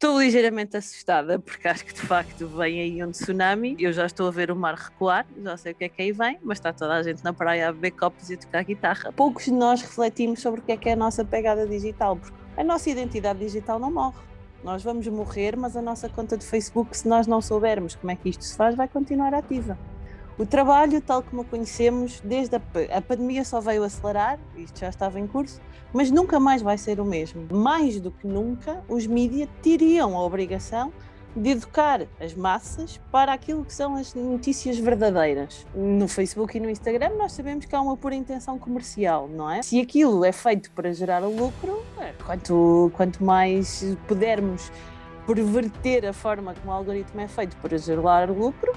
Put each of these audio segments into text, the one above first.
Estou ligeiramente assustada porque acho que de facto vem aí um tsunami. Eu já estou a ver o mar recuar, já sei o que é que aí vem, mas está toda a gente na praia a beber copos e a tocar guitarra. Poucos de nós refletimos sobre o que é que é a nossa pegada digital, porque a nossa identidade digital não morre. Nós vamos morrer, mas a nossa conta de Facebook, se nós não soubermos como é que isto se faz, vai continuar ativa. O trabalho, tal como o conhecemos, desde a, a pandemia só veio acelerar, isto já estava em curso, mas nunca mais vai ser o mesmo. Mais do que nunca, os mídias teriam a obrigação de educar as massas para aquilo que são as notícias verdadeiras. No Facebook e no Instagram nós sabemos que há uma pura intenção comercial, não é? Se aquilo é feito para gerar lucro, é, quanto, quanto mais pudermos perverter a forma como o algoritmo é feito para gerar lucro,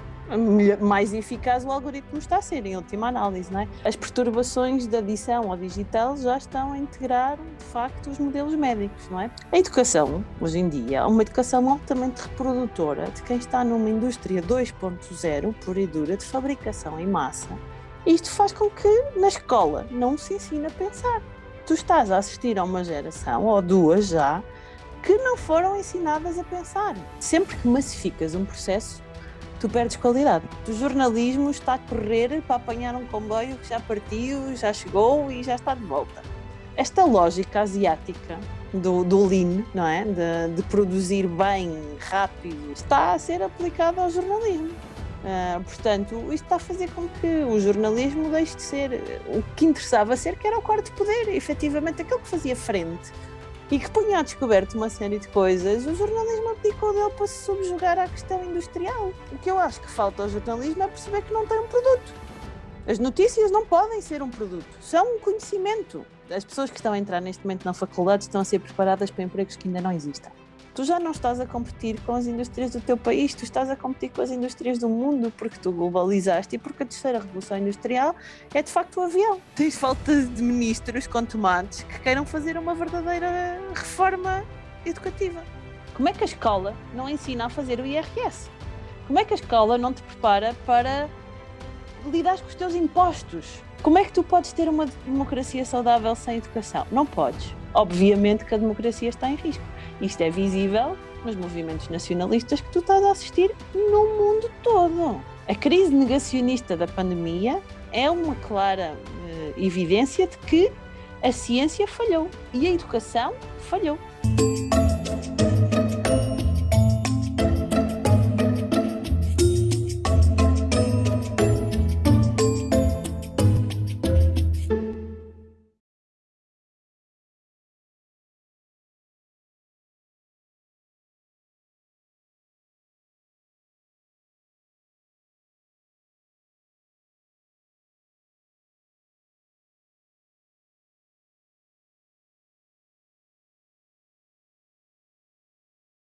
mais eficaz o algoritmo está a ser, em última análise. Não é? As perturbações da adição ao digital já estão a integrar, de facto, os modelos médicos. Não é? A educação, hoje em dia, é uma educação altamente reprodutora de quem está numa indústria 2.0, pura e dura, de fabricação em massa. Isto faz com que, na escola, não se ensine a pensar. Tu estás a assistir a uma geração, ou duas já, que não foram ensinadas a pensar. Sempre que massificas um processo, tu perdes qualidade. O jornalismo está a correr para apanhar um comboio que já partiu, já chegou e já está de volta. Esta lógica asiática do, do lean, não é? De, de produzir bem, rápido, está a ser aplicada ao jornalismo. Uh, portanto, isto está a fazer com que o jornalismo deixe de ser o que interessava ser, que era o quarto poder, efetivamente aquele que fazia frente e que punha a descoberto uma série de coisas, o jornalismo abdicou dele para se subjugar à questão industrial. O que eu acho que falta ao jornalismo é perceber que não tem um produto. As notícias não podem ser um produto, são um conhecimento. As pessoas que estão a entrar neste momento na faculdade estão a ser preparadas para empregos que ainda não existem tu já não estás a competir com as indústrias do teu país, tu estás a competir com as indústrias do mundo, porque tu globalizaste e porque a terceira revolução industrial é de facto o avião. Tens falta de ministros com tomates que queiram fazer uma verdadeira reforma educativa. Como é que a escola não ensina a fazer o IRS? Como é que a escola não te prepara para lidar com os teus impostos? Como é que tu podes ter uma democracia saudável sem educação? Não podes. Obviamente que a democracia está em risco. Isto é visível nos movimentos nacionalistas que tu estás a assistir no mundo todo. A crise negacionista da pandemia é uma clara uh, evidência de que a ciência falhou e a educação falhou.